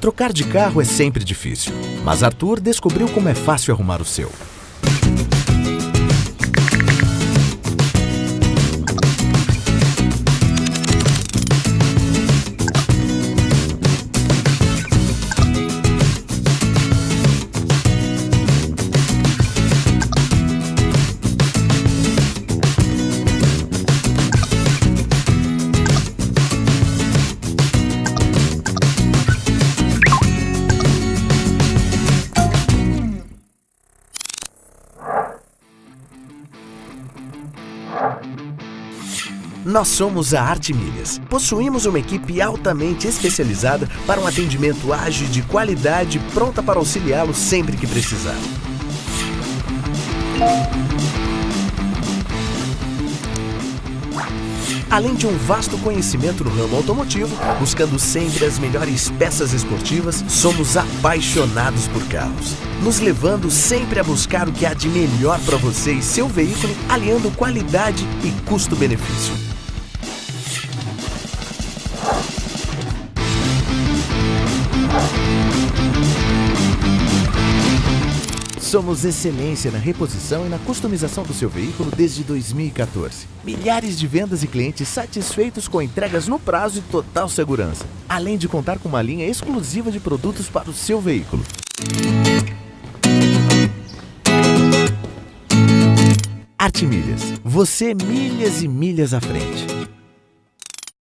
Trocar de carro é sempre difícil, mas Arthur descobriu como é fácil arrumar o seu. Nós somos a Arte Milhas. Possuímos uma equipe altamente especializada para um atendimento ágil de qualidade pronta para auxiliá-lo sempre que precisar. Além de um vasto conhecimento no ramo automotivo, buscando sempre as melhores peças esportivas, somos apaixonados por carros, nos levando sempre a buscar o que há de melhor para você e seu veículo, aliando qualidade e custo-benefício. Somos excelência na reposição e na customização do seu veículo desde 2014. Milhares de vendas e clientes satisfeitos com entregas no prazo e total segurança, além de contar com uma linha exclusiva de produtos para o seu veículo. Arte Milhas. Você milhas e milhas à frente.